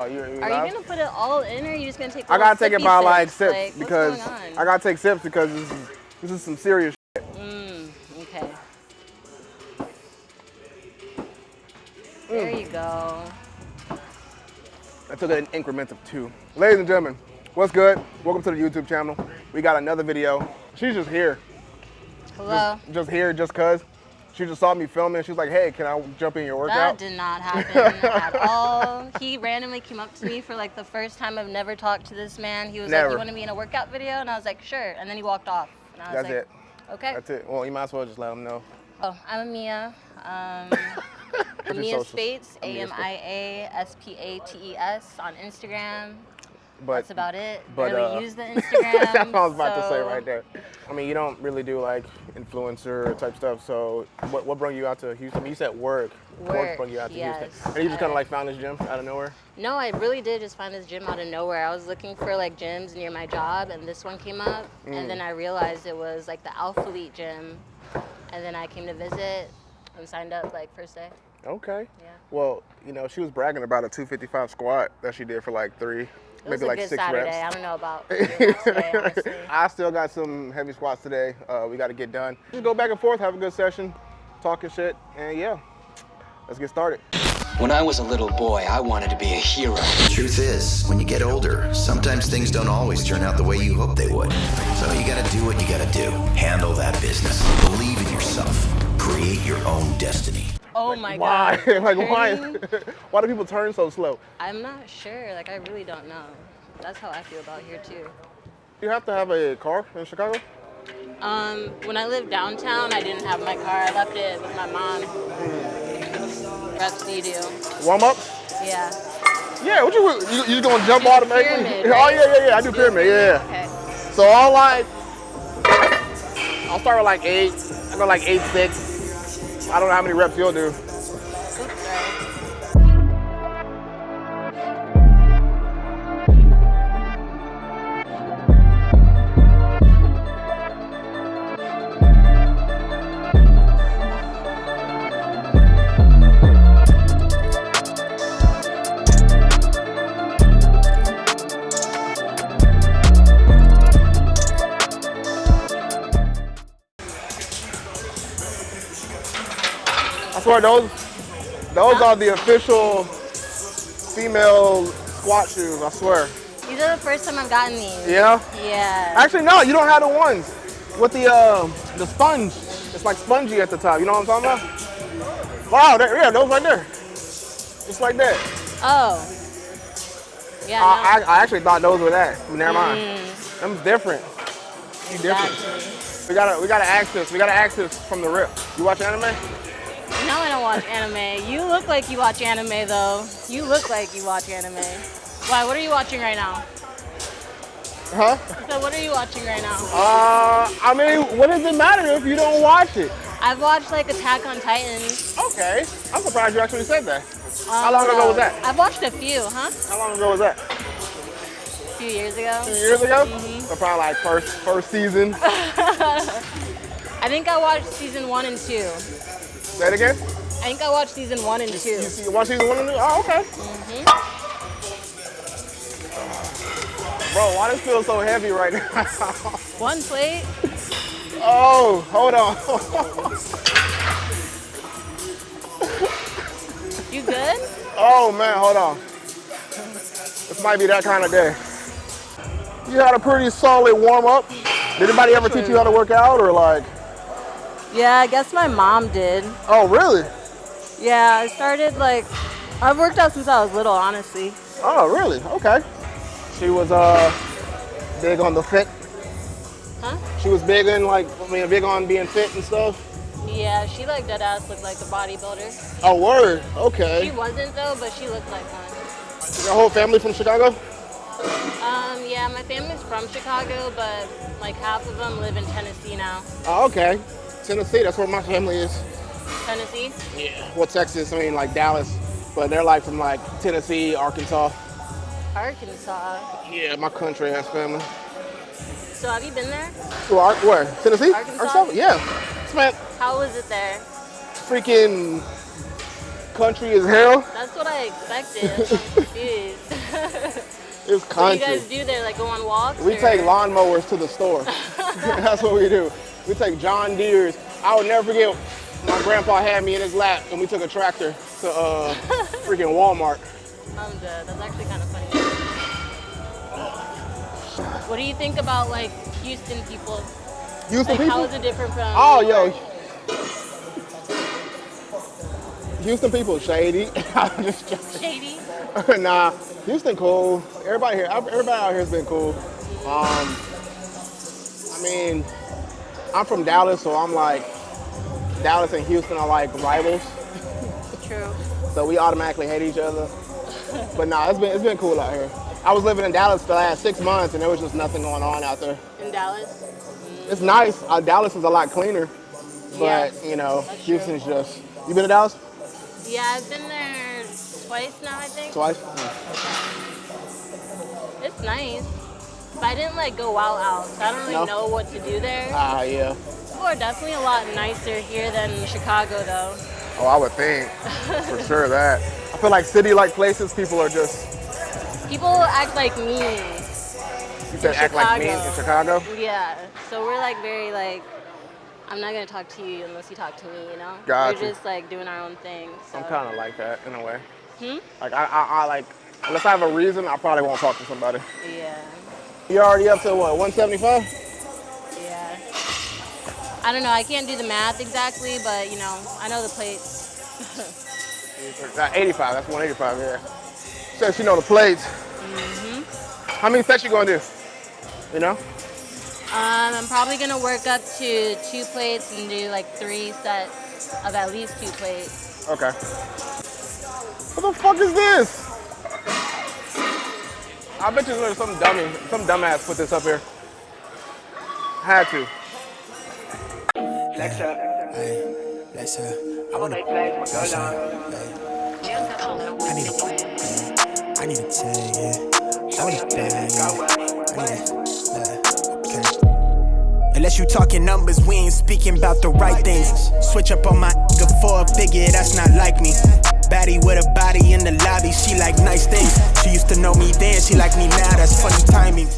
Oh, you, you Are you gonna put it all in, or are you just gonna take? I gotta take it by like sips Like, because? I gotta take sips because this is, this is some serious. Mm, okay. Mm. There you go. I took it in increments of two. Ladies and gentlemen, what's good? Welcome to the YouTube channel. We got another video. She's just here, Hello. just here, just cause. She just saw me filming. She's like, "Hey, can I jump in your workout?" That did not happen at all. He randomly came up to me for like the first time I've never talked to this man. He was like, "You want to be in a workout video?" And I was like, "Sure." And then he walked off. And I was That's like, it. Okay. That's it. Well, you might as well just let him know. Oh, I'm Amia. Um, Amia? Spates, A M I A S P A T E S on Instagram. But That's about it. but, I really uh, use the Instagram. That's what I was about to say right there. I mean, you don't really do like influencer type stuff. So, what, what brought you out to Houston? You said work. Work, brought you out to yes. Houston. And you just kind of like found this gym out of nowhere. No, I really did just find this gym out of nowhere. I was looking for like gyms near my job, and this one came up, Mm. and then I realized it was like the Alpha Elite gym, and then I came to visit and signed up like first day. Okay. Yeah. Well, you know, she was bragging about a 255 squat that she did for like three, It maybe was a like good six Saturday. reps. I don't know about day. I still got some heavy squats today. Uh, we got to get done. Just go back and forth, have a good session, talking shit, and yeah, let's get started. When I was a little boy, I wanted to be a hero. Truth is, when you get older, sometimes things don't always turn out the way you hope they would. So you gotta do what you gotta do. Handle that business. Believe in yourself. Create your own destiny. Oh my Why? god. like why? Turning? why do people turn so slow? I'm not sure. Like I really don't know. That's how I feel about here too. You have to have a car in Chicago. Um, when I lived downtown, I didn't have my car. I left it with my mom. Rest do you do? Warm up. Yeah. Yeah, what you you, you gonna jump Do automatically? pyramid, Oh yeah, yeah, yeah. I do pyramid. Yeah. Okay. So I'll like, I'll start with like eight. I go like eight six. I don't know how many reps you'll do. Swear those, those are the official female squat shoes. I swear. These are the first time I've gotten these. Yeah. Yeah. Actually, no, you don't have the ones with the uh, the sponge. It's like spongy at the top. You know what I'm talking about? Wow, there, yeah, those right there. Just like that. Oh. Yeah. I, no. I, I actually thought those were that. Never mind. Mm, Them's different. You different. exactly. We gotta we gotta access. We gotta access from the rip. You watch anime? No, I don't watch anime. You look like you watch anime, though. You look like you watch anime. Why? What are you watching right now? Huh? So, what are you watching right now? Uh, I mean, what does it matter if you don't watch it? I've watched like Attack on Titan. Okay. I'm surprised you actually said that. How Um, long ago was that? I've watched a few, huh? How long ago was that? A few years ago. Two years ago? Mhm. So probably like first first season. I think I watched season one and two. Say it again. I think I watched season one and two. You see, you watch season one and two? Oh, okay. Mm-hmm. Bro, why does it feel so heavy right now? One plate. oh, hold on. You good? oh man, hold on. This might be that kind of day. You had a pretty solid warm up. Did anybody ever teach you how to work out or like? Yeah, I guess my mom did. Oh, really? Yeah, I started like I've worked out since I was little, honestly. Oh, really? Okay. She was uh big on the fit. Huh? She was big in like, I mean, big on being fit and stuff. Yeah, she like dead ass looked like a bodybuilder. Oh, word. Okay. She wasn't though, but she looked like one. Your whole family from Chicago? Um, yeah, my family's from Chicago, but like half of them live in Tennessee now. Oh, okay. Tennessee, that's where my family is. Tennessee? Yeah. Well, Texas, I mean, like Dallas, but they're like from like Tennessee, Arkansas. Arkansas. Yeah, my country ass family. So have you been there? Are, where? Tennessee? Arkansas? Yeah. Spent How was it there? freaking country as hell. That's what I expected. It's what do you guys do there? Like go on walks? We or- take lawnmowers to the store. That's what we do. We take John Deere's. I would never forget. My grandpa had me in his lap, and we took a tractor to uh, freaking Walmart. I'm dead. That's actually kind of funny. What do you think about like Houston people? Houston Like people. How is it different from? Oh, yo. Houston people shady. I'm just joking. Shady. nah, Houston cool. Everybody here, everybody out here has been cool. Um, I mean, I'm from Dallas, so I'm like, Dallas and Houston are like rivals, True. so we automatically hate each other. But nah, it's been it's been cool out here. I was living in Dallas for the last six months, and there was just nothing going on out there. In Dallas. It's nice. Uh, Dallas is a lot cleaner, but Yeah, you know, that's true. Houston's just. You been to Dallas Yeah, I've been there twice now. I think twice? it's nice. But I didn't like go out out, so I don't really No? know what to do there. Ah, yeah. People are definitely a lot nicer here than Chicago, though. Oh, I would think for sure that. I feel like city-like places, people are just People act like me. you said act like me in Chicago. Yeah, so we're like very like. I'm not gonna talk to you unless you talk to me, you know? Gotcha. We're just like doing our own thing. So. I'm kind of like that in a way. Hmm? Like I, I, I like unless I have a reason, I probably won't talk to somebody. Yeah, You already up to what 175? yeah. I don't know. I can't do the math exactly, but you know, I know the plates. Not 85. That's 185. Yeah. Says you know the plates. Mm-hmm. How many sets you gonna do? You know? Um, I'm probably gonna work up to two plates and do like three sets of at least two plates. Okay. What the fuck is this? I bet you there's some dummy, some dumbass put this up here. Had to. Flex up. Hey, let's uh, I wanna Make plays, my girl uh, on. I need a, I need a tag, yeah. I want a bag, yeah. I need a, uh, okay. Unless you talking numbers, we ain't speaking about the right things. Switch up on my nigga for a figure, that's not like me. Baddie with a body in the lobby, she like nice things. She used to know me then, she like me now, that's funny timing.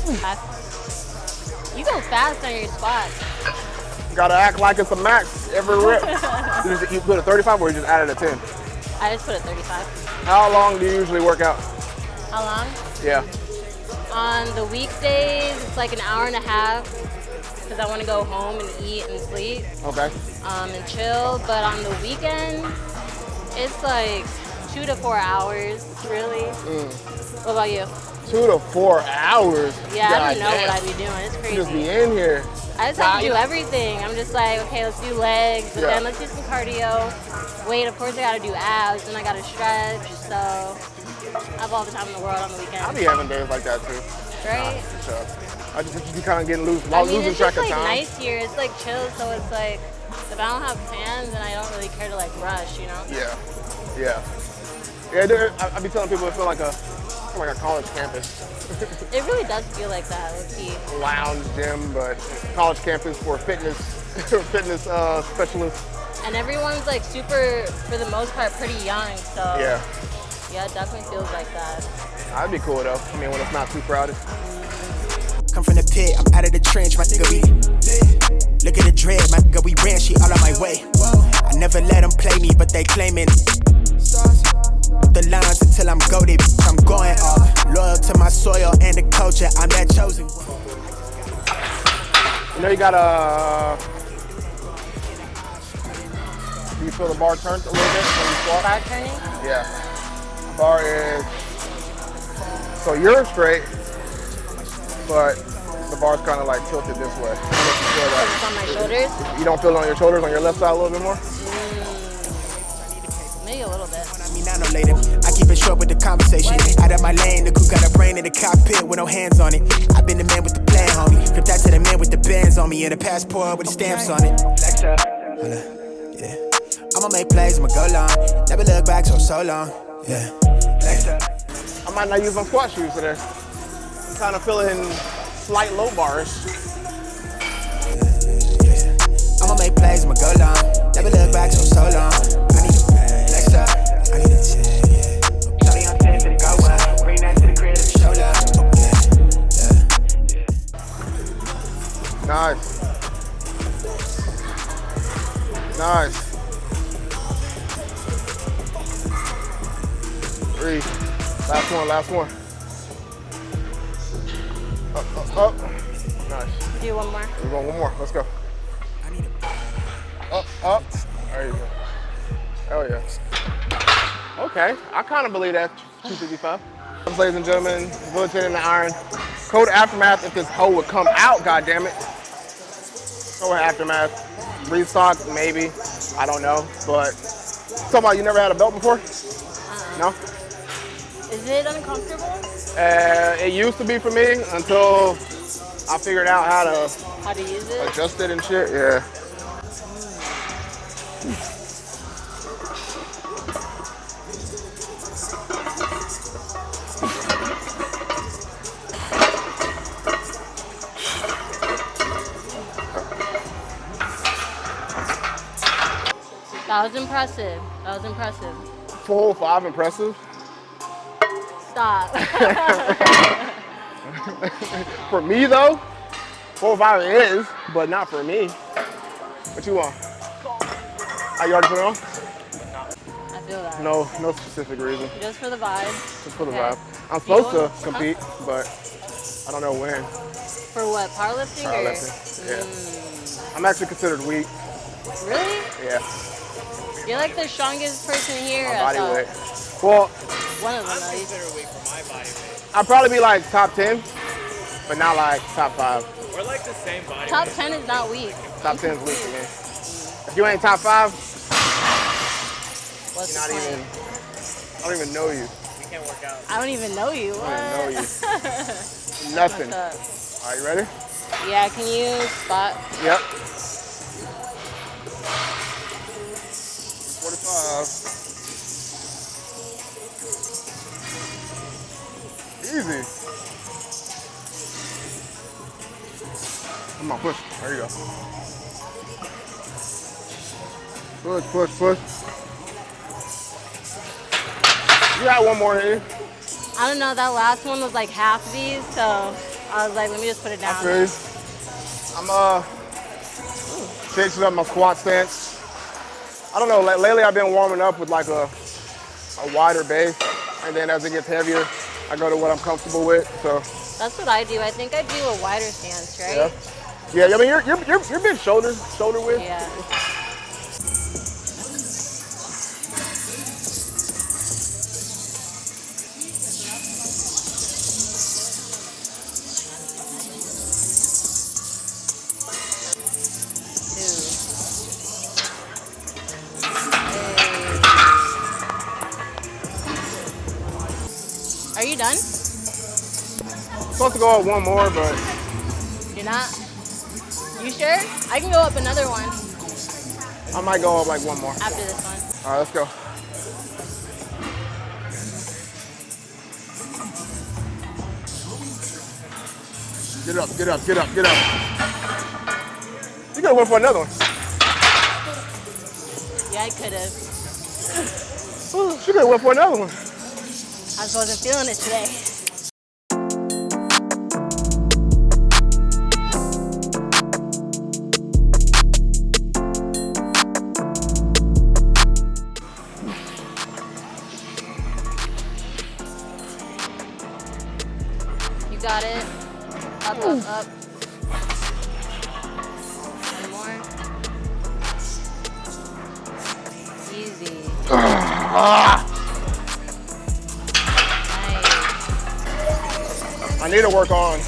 You go fast on your squats. Gotta act like it's a max every rep. you, just, you put a 35 or you just added a 10? I just put a 35. How long do you usually work out? How long? Yeah. On the weekdays, it's like an hour and a half because I want to go home and eat and sleep Okay. um, and chill. But on the weekend, it's like two to four hours, really. Mm. What about you? Two to four hours. Yeah, I don't know damn. what I'd be doing. It's You just be in here. I just have to do everything. I'm just like, okay, let's do legs, but Yeah. then let's do some cardio. Wait, of course I gotta do abs, and I gotta stretch. So I have all the time in the world on the weekends. I'll be having days like that too. right? So I just be kind of getting loose, I mean, losing it's track just of like time. nice here. It's like chill, so it's like if I don't have plans, then I don't really care to like rush, you know? Yeah, yeah, yeah. there- I, I be telling people it feel like a feel like a college campus, It really does feel like that, low lounge gym, but college campus for fitness fitness uh, specialists. And everyone's like super, for the most part, pretty young. So Yeah, yeah, it definitely feels like that. I'd be cool though. I mean, when it's not too crowded. Come from the pit, I'm out of the trench, my nigga, we Look at the dread, my nigga, we ran, she all on my way. I never let them play me, but they claiming the lines until I'm goaded, I'm going off. Loyal to my soil and the culture, I'm that chosen. You know, you got a... Uh, do you feel the bar turn a little bit when you squat? Bar turning? Yeah. Bar is so you're straight, but the bar's kind of like tilted this way. I don't know if you feel that. It's on my shoulders. You don't feel it on your shoulders on your left side a little bit more? Mm. Maybe a little bit. I mean, I know later. I keep it short with the conversation. Out of my lane, the coupe got a brain in the cockpit with no hands on it. I've been the man with the plan, homie. Flip that to the man with the bands on me and a passport with the stamps on it. Flex up. Hold up, yeah. I'ma make plays, I'ma go long. Never look back so so long. Yeah. Flex up. I might not use my squat shoes today. Kind of feeling slight low bars. I'ma make plays, I'ma go long. Never look back so so long. I need a flex up. I need to tell you, yeah. Shawty on 10 the go well. Bring that to the crib, show love. Nice. Nice. Three. Last one, last one. Up, up, up. Nice. Do one more. We're going one more. Let's go. Up, up. There you go. Hell yeah. Okay. I kind of believe that 255. Ladies and gentlemen, Village in the Iron. Code Aftermath if this hoe would come out, God damn it. Code Aftermath. Restock, maybe. I don't know. But talking about you never had a belt before? Uh-uh. No? Is it uncomfortable? Uh, it used to be for me until I figured out how to How to use it? adjust it and shit. Yeah. That was impressive. That was impressive. Full five impressive. Stop. For me though, four five is, but not for me. What you want? Are you already put it on? I feel that. No, no specific reason. Just for the vibe. Just for the Okay. vibe. I'm supposed to compete, but I don't know when. For what? Powerlifting? or- Powerlifting, yeah. Mm, I'm actually considered weak. really? Yeah, You're like the strongest person here. my body thought. weight. Well, One of them at least. I'd probably be like top 10, but not like top five. We're like the same body. Top 10 is not weak. Top 10 is weak for me. If you ain't top five, What's you're not point? even, I don't even know you. We can't work out. I don't even know you. I don't even know you. Nothing. What's Are you ready? Yeah, can you spot? Yep. Easy. Come on, push. There you go. Push, push, push. You got one more here. I don't know, that last one was like half these, so I was like, let me just put it down. Okay. I'm uh changing up my squat stance. I don't know. Like, lately, I've been warming up with like a a wider base, and then as it gets heavier, I go to what I'm comfortable with. So That's what I do. I think I do a wider stance, yeah, right? yeah. I mean, you're you're you're, you're big shoulder shoulder width. Yeah. To go up one more, but You're not? You sure? I can go up another one I might go up like one more. after this one. All right, let's go. Get up, get up, get up, get up. You gotta went for another one. Yeah, I could have. She could have went for another one. I just wasn't feeling it today. Got it. Up, up, up. One more. Easy. Nice. I need to work on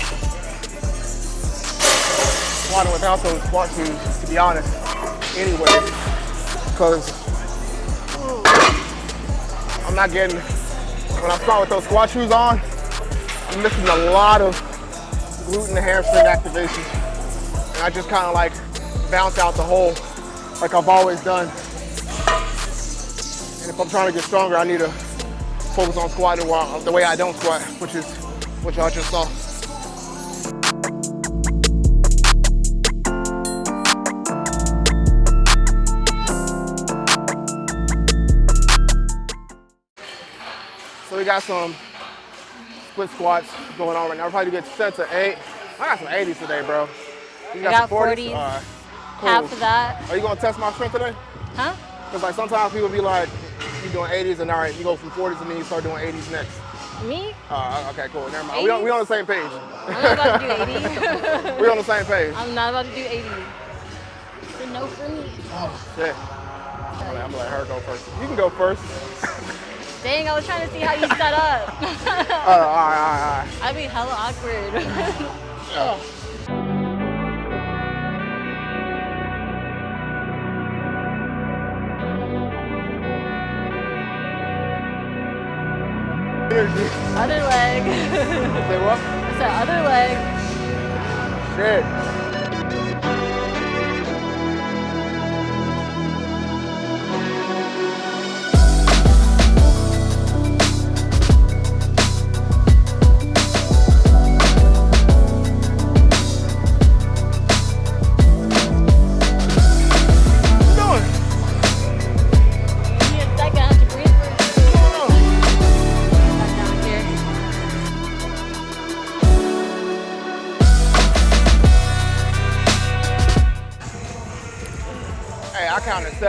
squatting without those squat shoes, to be honest. Anyway, because I'm not getting, when I'm squatting with those squat shoes on, I'm missing a lot of glute and hamstring activation. And I just kind of like bounce out the hole like I've always done. And if I'm trying to get stronger, I need to focus on squatting while, the way I don't squat, which is what y'all just saw. So we got some split squats going on right now. Probably get sets of eight. I got some 80s today, bro. You got some 40s. All right. Cool. Half of that. Are you gonna test my strength today? Huh? Because like sometimes people be like, you doing 80s and all right, you go from 40s and then you start doing 80s next. Me? Uh, okay, cool. Never mind. We on, we on the same page. I'm not about to do 80. we on the same page. I'm not about to do 80. It's a no for me. Shit. I'm gonna, I'm gonna let her go first. You can go first. Dang, I was trying to see how you set up. Uh, all right, all right, all right. I'd be hella awkward. Energy. other leg. Say what? I said other leg. Shit.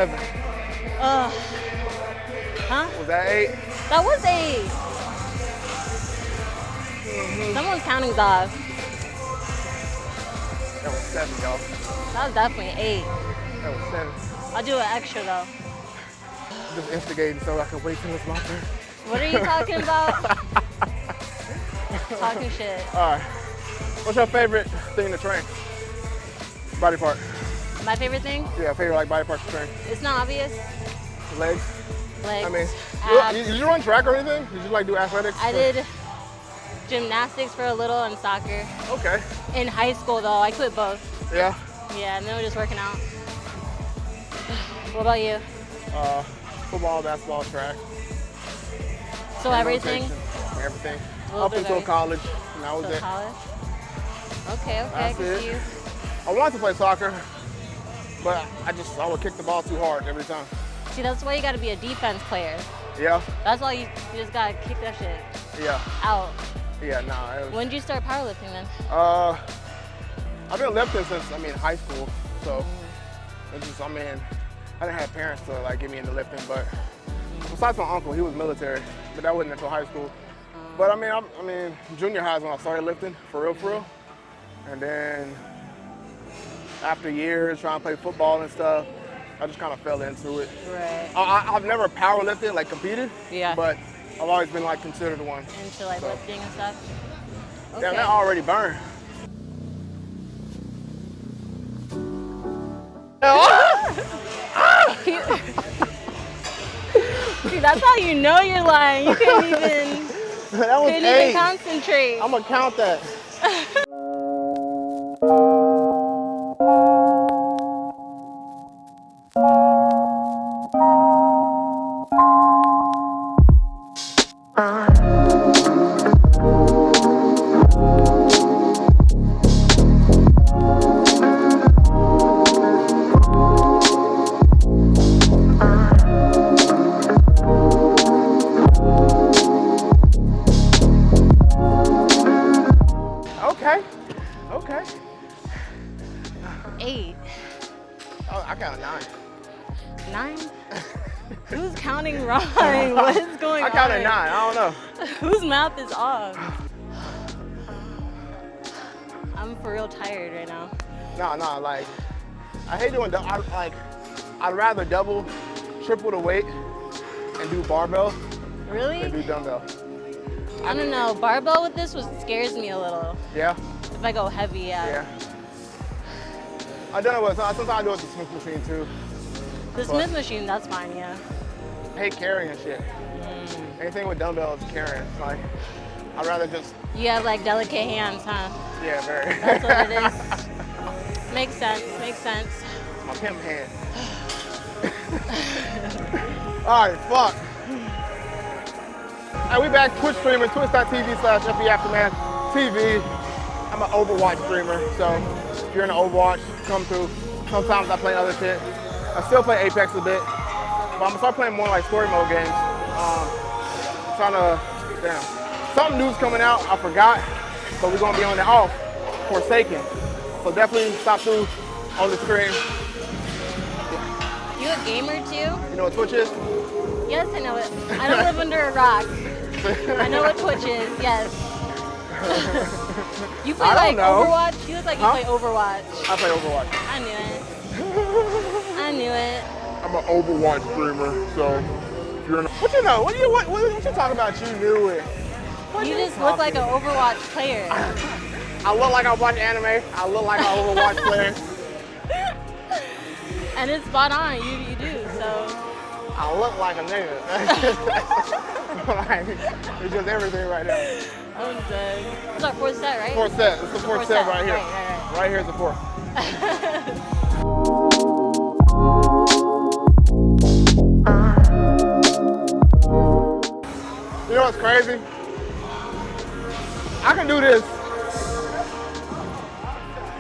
Seven. Ugh. Huh? Was that eight? That was 8 mm-hmm. Someone's counting off. That was seven, y'all. That was definitely eight. That was seven. I'll do an extra though. Just instigating so I can wait till it's my turn. What are you talking about? Talking shit. All right. What's your favorite thing to train? Body part. My favorite thing? Yeah, favorite like body part to train. It's not obvious. Legs. Legs. I mean, abs. did you run track or anything? Did you like do athletics? I did gymnastics for a little and soccer. Okay. In high school though, I quit both. Yeah. Yeah, and then we're just working out. What about you? Uh, football, basketball, track. So everything? rotation, Everything. little Up until everything. college. And that was So it. college? Okay, okay, I That's can see you. I wanted to play soccer, but I just I would kick the ball too hard every time. See, that's why you gotta be a defense player. Yeah. That's why you, you just gotta kick that shit Yeah. out. Yeah. Nah. Was, When did you start powerlifting then? Uh, I've been lifting since I mean high school, so it's just I mean I didn't have parents to like get me into lifting, but besides my uncle, he was military, but that wasn't until high school. But I mean, I'm, I mean, junior high is when I started lifting for real, for real, and then after years trying to play football and stuff, I just kind of fell into it. Right. I, I've never power lifted, like competed, Yeah. but I've always been like considered one. Into like So- lifting and stuff? Damn, Okay. that already burned. See, that's how you know you're lying. You can't even, that was couldn't eight. even concentrate. I'm gonna count that. Rather double, triple the weight, and do barbell than Really? do dumbbell. I don't know. Barbell with this was scares me a little. Yeah. If I go heavy, yeah. Yeah. I done it with. Sometimes I do it with the Smith machine too. The Smith machine, that's fine, yeah. I hate carrying shit. Mm. Anything with dumbbells, carrying. Like, I'd rather just. You have like delicate hands, huh? Yeah, very. That's what it is. Makes sense, makes sense. My pimp hand. All right, fuck. Hey, we back Twitch streaming, twitch.tv slash FB Aftermath TV. I'm an Overwatch streamer, so if you're into Overwatch, come through. Sometimes I play other shit. I still play Apex a bit, but I'm gonna start playing more like story mode games. Um, trying to Damn. Something new's coming out. I forgot. but we're gonna be on the off. Forsaken. So definitely stop through on the screen. You a gamer too? You know what Twitch is? Yes, I know it. I don't live under a rock. I know what Twitch is. Yes. you play like know. Overwatch? You look like you play Overwatch. I play Overwatch. I knew it. I knew it. I'm an Overwatch streamer, so if you're in what you know, what you what, what, what you talking about? You knew it. What You just look like an Overwatch player. I look like I watch anime. I look like an Overwatch player. And it's spot on. You you do. So I look like a nigga. like, it's just everything right now. I'm dead. It's our fourth set, right? Fourth set. It's the fourth, Fourth set, set, right here. right, right, Right here's the fourth. You know what's crazy? I can do this.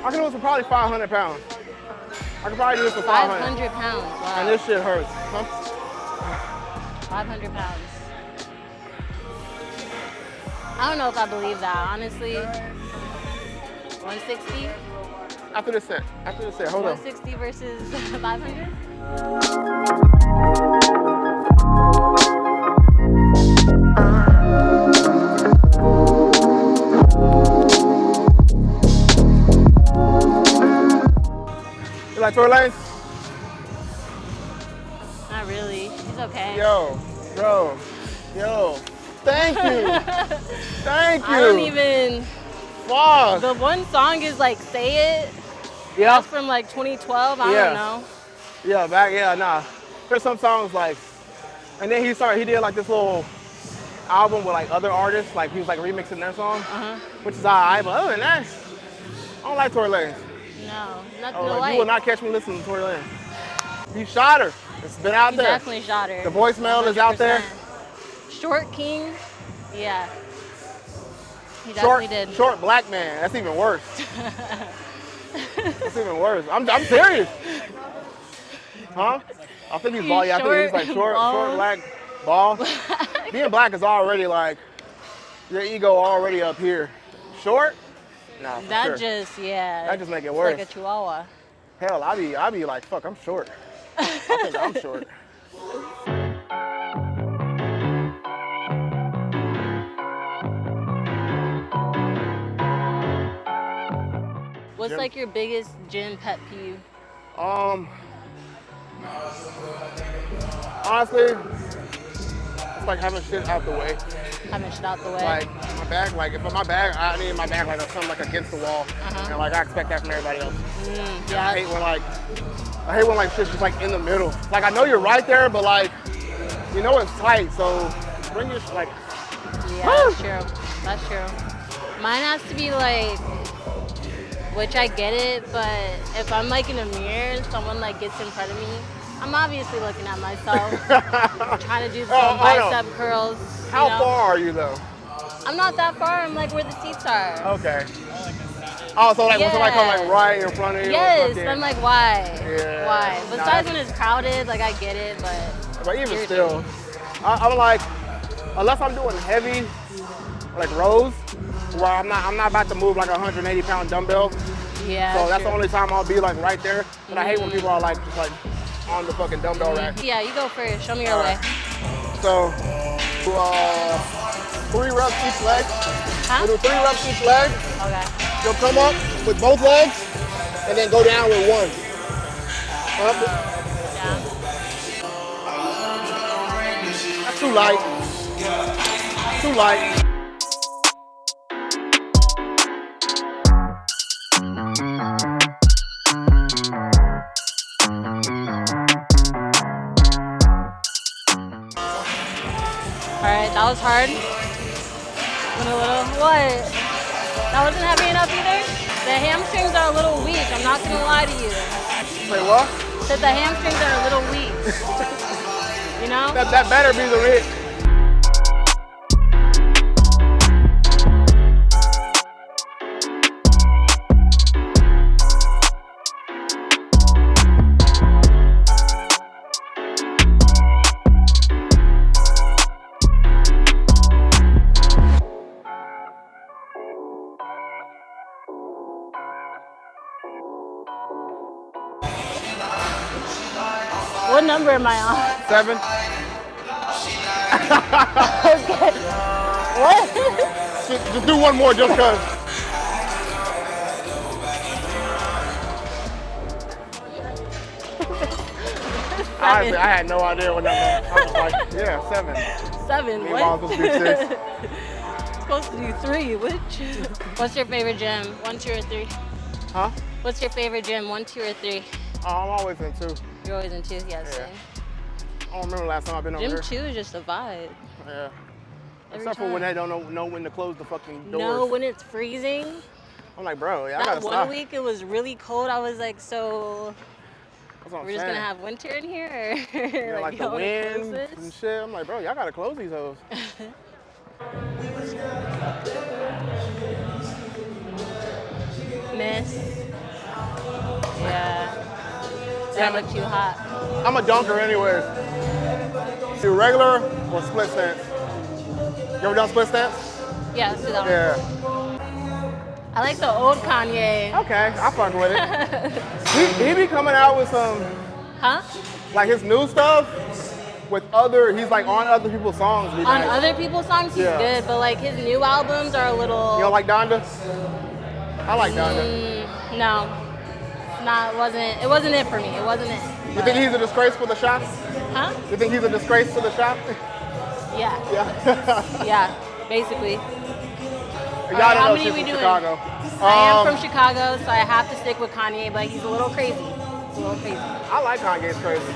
I can do this for probably 500 pounds. I can probably do this for 500. 500 pounds. Wow. And this shit hurts. Huh? 500 pounds. I don't know if I believe that, honestly. 160? After this set. After this set. Hold on. 160 versus 500? You like Lanez? Not really. He's okay. Yo, bro, yo. Thank you. Thank you. I don't even. Fuck. The one song is like "Say It." yeah. That's from like 2012. I Yeah. don't know. Yeah, back, yeah, nah. There's some songs like, and then he started, he did like this little album with like other artists, like he was like remixing their songs, Uh-huh. which is alright, but other than that, I don't like Tory Lanez. No, nothing Oh, like, you will not catch me listening to Tory Lanez. He shot her. It's been out He there. definitely shot her. The voicemail is out there. Short King, yeah. He Short, definitely did. short black man. That's even worse. That's even worse. I'm, I'm serious. Huh? I think he's bald. Yeah, I think he's short, like short, short bald. black, bald. Being black is already like your ego already up here. Short? Nah, That sure. just, yeah. That just make it worse. Like a chihuahua. Hell, I be I be like, fuck, I'm short. I think I'm short. What's Gym. like your biggest gym pet peeve? Um, honestly, it's like having shit out the way. Having shit out the way. Like my bag, like if my bag, I need my bag like I'm something like against the wall, Uh-huh. and like I expect that from everybody else. Mm, I hate when like I hate when like shit's just like in the middle. Like I know you're right there, but like you know it's tight, so bring your like Yeah, that's true. That's true. Mine has to be like, which I get it, but if I'm like in a mirror and someone like gets in front of me, I'm obviously looking at myself, trying to do uh, some Oh, bicep curls. How know? far are you though? I'm not that far. I'm like where the seats are. Okay. Oh, so like when somebody comes like right in front of you. Yes. I'm like, why? Yeah. Why? Besides that's- when it's crowded, like I get it, but But even still, I, I'm like, unless I'm doing heavy, like rows, where I'm not, I'm not about to move like a 180 pound dumbbell. yeah. So that's true. the only time I'll be like right there. But I hate when mm-hmm. people are like just like on the fucking dumbbell rack. Yeah, you go first. Show me your All way. right. So, uh, three reps each leg. Huh? We'll do three reps each leg. Okay. You'll come up with both legs and then go down with one. Up. Down. That's too light. Too light. That was hard. Went a little, what? That wasn't heavy enough either? The hamstrings are a little weak, I'm not gonna lie to you. Say what? Said the hamstrings are a little weak. you know? That, that better be the am I on? Seven. What? Just, just do one more just cause. Honestly, I had no idea what number. I was like, yeah, seven. Seven. Meanwhile, What? it's supposed to be six. supposed to do three. Which? What's your favorite gym? One, two, or three? Huh? What's your favorite gym? One, two, or three? Oh, I'm always in two. You're always in two. Yeah, Yeah. I don't remember last time I've been over Gym here. two is just a vibe. Yeah. Every Except for when time. they don't know, know when to close the fucking doors. No, when it's freezing. I'm like, bro, yeah, I gotta one stop. week it was really cold. I was like, so That's what I'm we're just gonna have winter in here? Yeah, like, the wanna close wind and shit. I'm like, bro, y'all gotta close these hoes. Miss. Yeah. That look too hot. I'm a dunker anyways. Do regular or split stance? You ever done split stance? Yeah, let's do that one. Yeah. I like the old Kanye. Okay, I fuck with it. he, he be coming out with some, Huh? like his new stuff with other, he's like on other people's songs. On nice. other people's songs, he's Yeah. good, but like his new albums are a little. You don't like Donda? I like Donda. Mm, no. Not wasn't it wasn't it for me. It wasn't it. You think he's a disgrace for the shop? Huh? You think he's a disgrace to the shop? Yeah. Yeah. Yeah. Basically. Y'all right, how know many we from doing? Chicago. I am Um, from Chicago, so I have to stick with Kanye, but he's a little crazy. He's a little crazy. I like Kanye's crazy.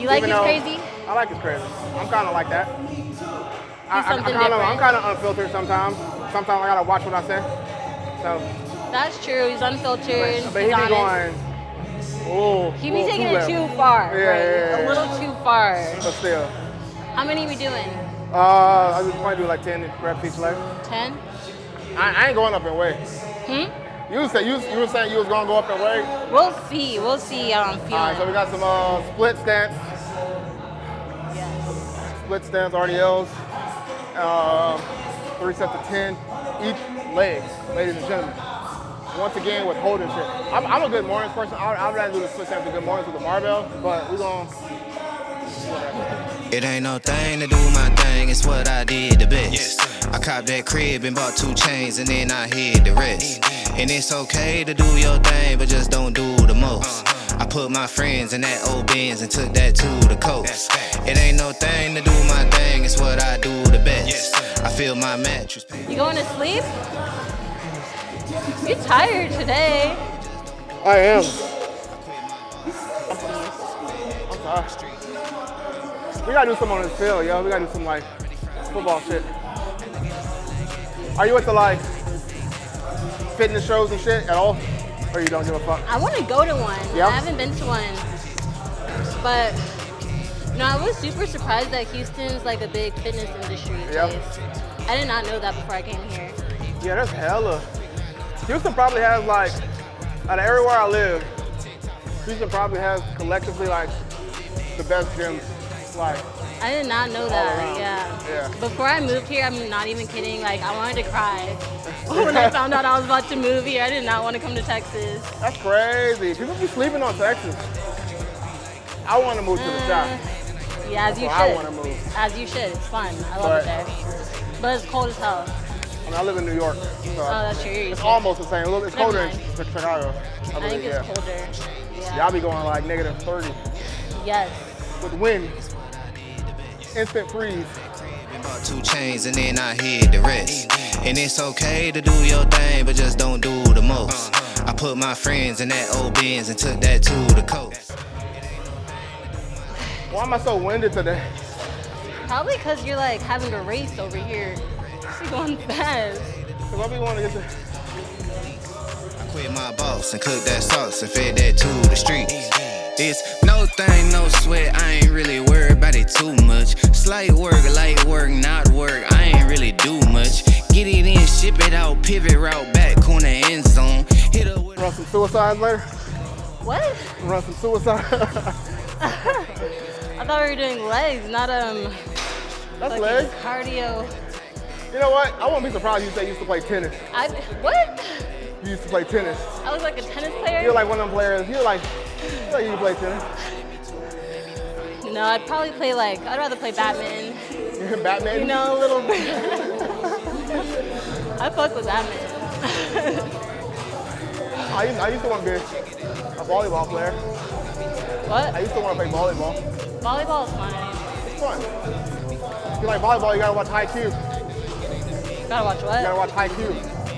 You like Even his crazy? I like his crazy. I'm kind of like that. I, I, something kinda, I'm kind of unfiltered sometimes. Sometimes I gotta watch what I say. So, That's true. He's unfiltered. but he he's be honest. going. Oh, He be taking it too far. Yeah, right? yeah, yeah. A little too far. But still, How many we doing? uh, I would probably do like 10 reps each leg. Ten? I, I ain't going up in weight. Hmm? You said you, you were saying you was gonna go up in weight. We'll see. We'll see how I'm feeling. All right, so we got some uh, split stance, yes. split stance RDLs, um, three sets of 10 each leg, ladies and gentlemen. Once again with holding shit. I'm, I'm a good mornings person. I, I'd rather do the split stance with good mornings with the barbell, but we're gonna. It ain't no thing to do my thing, it's what I did the best. Yes. I copped that crib and bought two chains and then I hid the rest. And it's okay to do your thing, but just don't do the most. I put my friends in that old Benz and took that to the coast. It ain't no thing to do my thing, it's what I do the best. I feel my mattress. You going to sleep? You tired today? I am. I'm sorry. We gotta do something on this field, yo. We gotta do some like football shit. Are you into like fitness shows and shit at all? Or you don't give a fuck? I want to go to one. Yeah? I haven't been to one. But no, I was super surprised that Houston's like a big fitness industry Yeah. place. I did not know that before I came here. Yeah, there's hella. Houston probably has like, out of everywhere I live, Houston probably has collectively like the best gyms. Like, I did not know that. Yeah. Yeah. Before I moved here, I'm not even kidding. Like I wanted to cry when I found out I was about to move here. I did not want to come to Texas. that's crazy. People be sleeping on Texas. I want to move to the mm. south. Yeah, as you where I wanna move. As you should. It's fun. I love But- it there. But it's cold as hell. I I live in New York, so Oh, that's true. It's to almost the same. It's Never colder in. Chicago. I I believe, think yeah. it's colder. Yeah. Y'all be going like negative 30 Yes. with wind. Instant freeze. Bought two chains and then I hid the rest. And it's okay to do your thing, but just don't do the most. I put my friends in that old Benz and took that to the coast. Why am I so winded today? Probably because you're like having a race over here. You're going fast. Cause I be wanting to get to. I quit my boss and cooked that sauce and fed that to the streets. It's no thing, no sweat. I ain't really worried about it too much. Slight work, light work, not work. I ain't really do much. Get it in, ship it out, pivot route back, corner end zone. Hit up with Run some suicides later? What? Run some suicide. I thought we were doing legs, not um That's fucking legs. cardio. You know what? I wouldn't be surprised if you say you used to play tennis. I what? You used to play tennis. I was like a tennis player. You're like one of them players. You're like, you're like you play tennis. No, I'd probably play like I'd rather play badminton. badminton. You know, a little bit. I fuck with badminton. I used, I used to want to be a volleyball player. what? I used to want to play volleyball. Volleyball is fun. It's fun. If you like volleyball, you gotta watch High You Gotta watch what? gotta watch Haikyuu.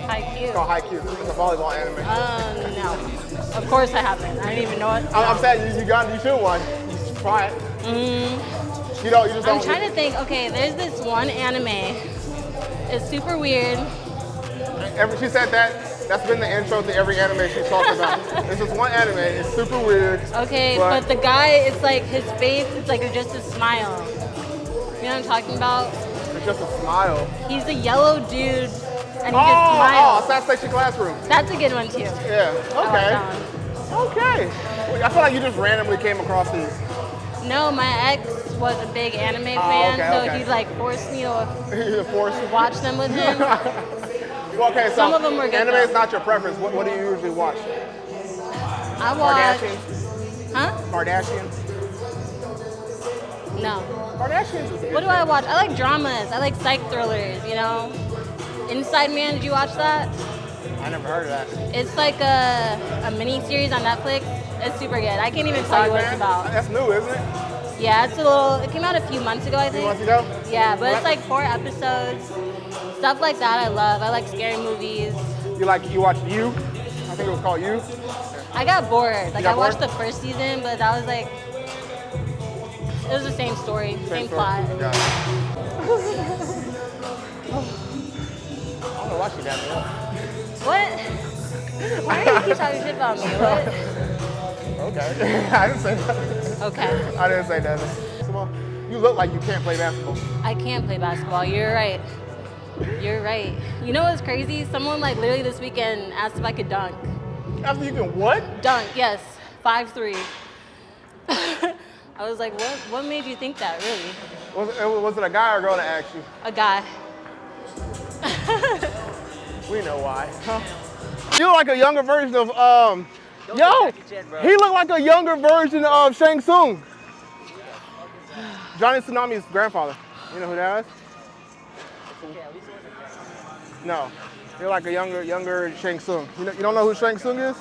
Haikyuu. It's called Haikyuu. It's a volleyball anime. Um, no. Of course I haven't. I didn't even know it. I'm, I'm saying you, you got, you should one. You should try it. Mm. You don't, you just I'm trying to think. Okay, there's this one anime. It's super weird. Every, she said that. That's been the intro to every anime she's talked about. This is one anime. It's super weird. Okay, But- but, the guy, it's like his face, it's like just a smile. You know what I'm talking about? Just a smile. He's a yellow dude, and he just smiles. Oh, oh, smiles. Assassination Classroom. That's a good one too. Yeah. I like Okay. Okay. I feel like you just randomly came across these. No, my ex was a big anime Oh, fan, okay, so okay. he like forced me to the force. watch them with him. Well, okay, so Some of them were good, anime is not your preference. What, what do you usually watch? I watch. Kardashians? Huh? Kardashians? No. Kardashians. What do I watch? I like dramas. I like psych thrillers. You know. Inside Man. Did you watch that? I never heard of that. It's like a a mini series on Netflix. It's super good. I can't even tell you what it's Man? about. That's new, isn't it? Yeah, it's a little. It came out a few months ago, I A few think. months ago? Yeah, but it's like four episodes. Stuff like that I love. I like scary movies. You like you watch You? I think it was called You. I got bored. Like got I watched bored? the first season, but that was like it was the same story, same, story. plot. Got it. I don't know why she got me up. What? Why do you keep talking shit about me? What? Okay. I didn't say that. Okay. I didn't say that. Come on. You look like you can't play basketball. I can't play basketball. You're right. You're right. You know what's crazy? Someone like literally this weekend asked if I could dunk. After you can what? Dunk, yes. Five three. I was like, what what made you think that, really? Was it, was it a guy or a girl that asked you? A guy. We know why. You look like a younger version of um. Yo, he looked like a younger version of Shang Tsung. Johnny Tsunami's grandfather. You know who that is? No, you're like a younger, younger Shang Tsung. You, know, you don't know who Shang Tsung is?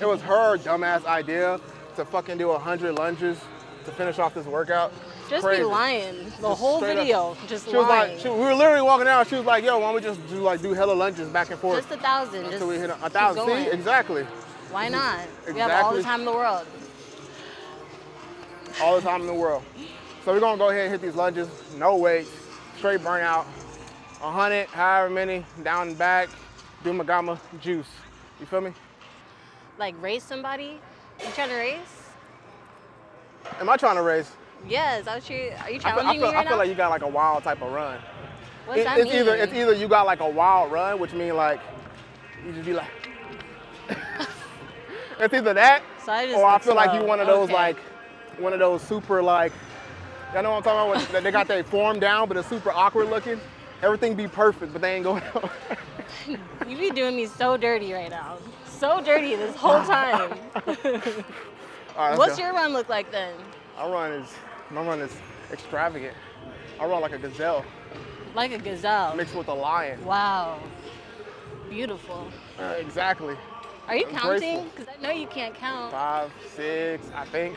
It was her dumbass idea to fucking do a 100 lunges to finish off this workout. Just Crazy. be lying. The Just whole straight up. video, just She was lying. like, she, we were literally walking out. She was like, "Yo, why don't we just do like do hella lunges back and forth just a thousand. Just until we hit a, a thousand? See, exactly. Why not? We have all the time in the world. All the time in the world. So we're gonna go ahead and hit these lunges. No weight, straight burnout. 100, however many, down and back. Do Magama juice. You feel me? Like race somebody? You trying to race? Am I trying to race? Yes. I was you, are you I feel, I challenging feel, me I feel now? like you got like a wild type of run. It- that it's mean? either it's either you got like a wild run, which means like you just be like. it's either that, So I or I feel like you slow. one of those Okay. like one of those super like. Y'all know what I'm talking about? When they got their form down, but it's super awkward looking. Everything be perfect, but they ain't going. on. You be doing me so dirty right now. So dirty this whole time. Right, What's go. your run look like then? Our run is my run is extravagant. I run like a gazelle Like a gazelle. mixed with a lion. Wow. Beautiful. Uh, exactly. Are you I'm counting? Because I know you can't count. Five, six, I think.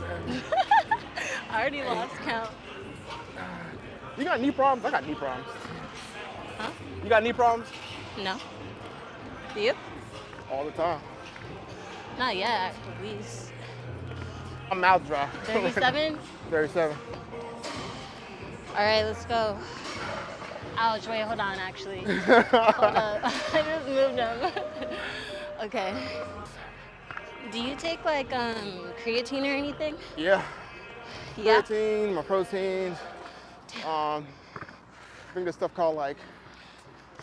I already lost count. You got knee problems? I got knee problems. Huh? You got knee problems? No. Do you? All the time. Not yet, at least. I'm mouth dry. 37? 37. All right, let's go. Ouch, wait, hold on, actually. hold up. I just moved them. okay. Do you take like um, creatine or anything? Yeah. Yeah. Creatine, my proteins. Um, I think there's stuff called like,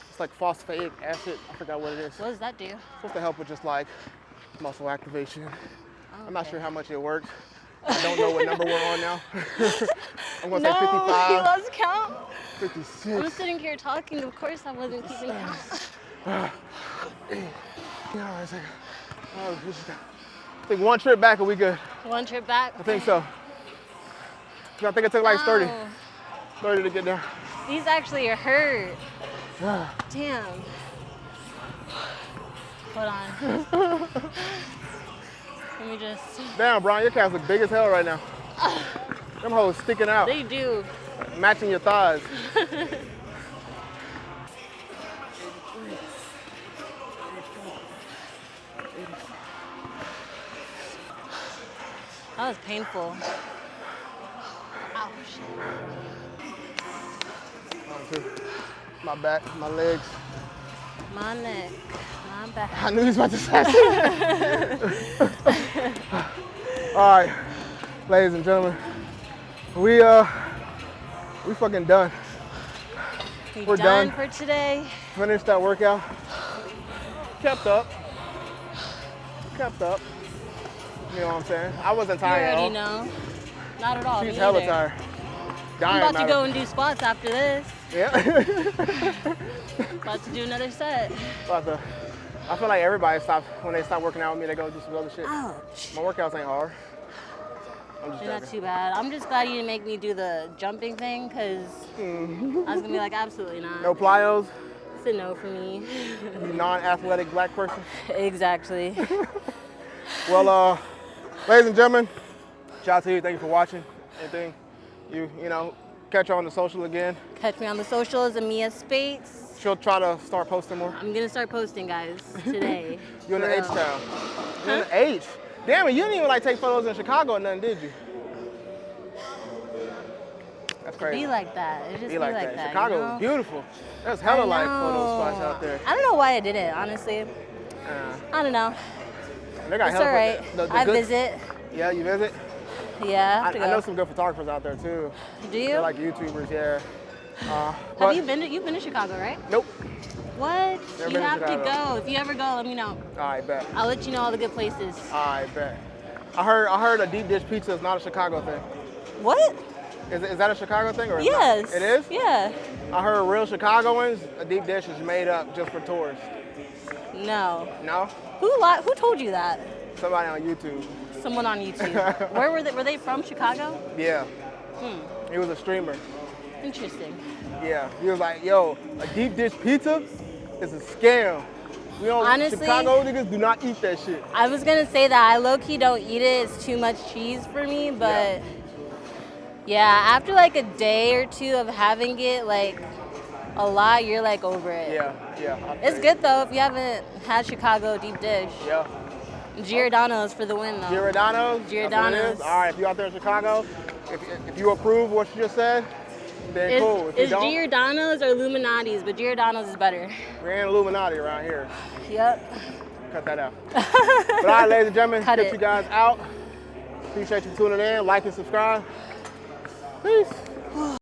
it's like phosphate acid. I forgot what it is. What does that do? supposed to help with just like muscle activation. Oh, I'm not sure how much it worked. I don't know what number we're on now. I'm gonna no, say he 55, lost count. I'm 56. sitting here talking. Of course, I wasn't keeping count. Yeah, all right, second. Oh, we just got- I think one trip back and we good. One trip back. I think so. I think it took like 30, 30 to get there. These actually are hurt. Damn. Hold on. Let me just. Damn, Brian, your calves look big as hell right now. Them hoes sticking out, They do. matching your thighs. That was painful. Ouch. My back, my legs. My neck. My back. I knew he was about to say. All right, ladies and gentlemen, we uh, we fucking done. We We're done, done. for today. Finished that workout. Kept up. Kept up. You know what I'm saying? I wasn't tired all. already know. Not at all. She's hella tired. I'm about to go and do squats after this. Yeah. About to do another set. About to- I feel like everybody stops when they stop working out with me. They go do some other shit. Ouch. My workouts ain't hard. I'm just You're not too bad. I'm just glad you didn't make me do the jumping thing because I was gonna be like, absolutely not. No plyos. It's a no for me. You non-athletic black person. exactly. Well, uh, ladies and gentlemen, shout out to you. Thank you for watching. Anything you you know, catch her on the social again. Catch me on the socials, Amia Spates. She'll try to start posting more. I'm gonna start posting, guys, today. You're in the H town. You're in the H. Damn it, you didn't even like take photos in Chicago or nothing, did you? That's crazy. Be like that. It just Be like, that. you Chicago know? is beautiful. There's hella like photo spots out there. I don't know why I did it, honestly. Uh, I don't know. they got It's hella all right. the- the I good- visit. Yeah, you visit. Yeah. I, I, I know some good photographers out there too. Do you? They're like YouTubers, yeah. Uh, have but- you been to? You've been to Chicago, right? Nope. What? Never you have to go. If you ever go, let me know. I bet. I'll let you know all the good places. I bet. I heard I heard a deep dish pizza is not a Chicago thing. What? Is, is that a Chicago thing or Yes. not? It is? Yeah. I heard real Chicagoans, a deep dish is made up just for tourists. No. No? Who Who told you that? Somebody on YouTube. Someone on YouTube. Where were they? Were they from Chicago? Yeah. Hmm. He was a streamer. Interesting. Yeah. He was like, yo, a deep dish pizza is a scam. We don't Honestly- Chicago niggas do not eat that shit. I was gonna say that I low key don't eat it. It's too much cheese for me, but yeah. after like a day or two of having it, like a lot, you're like over it. Yeah, yeah. It's good though if you haven't had Chicago deep dish. Yeah. Giordano's for the win though. Giordano's? That's what it Giordano's. All right, if you're out there in Chicago, if, if you approve what you just said, then It's, cool. If you it's don't, Giordano's or Lou Malnati's, but Giordano's is better. we ain't Illuminati around here. Yep. Cut that out. but all right, ladies and gentlemen, Cut get it. you guys out. Appreciate you tuning in. Like and subscribe. Peace.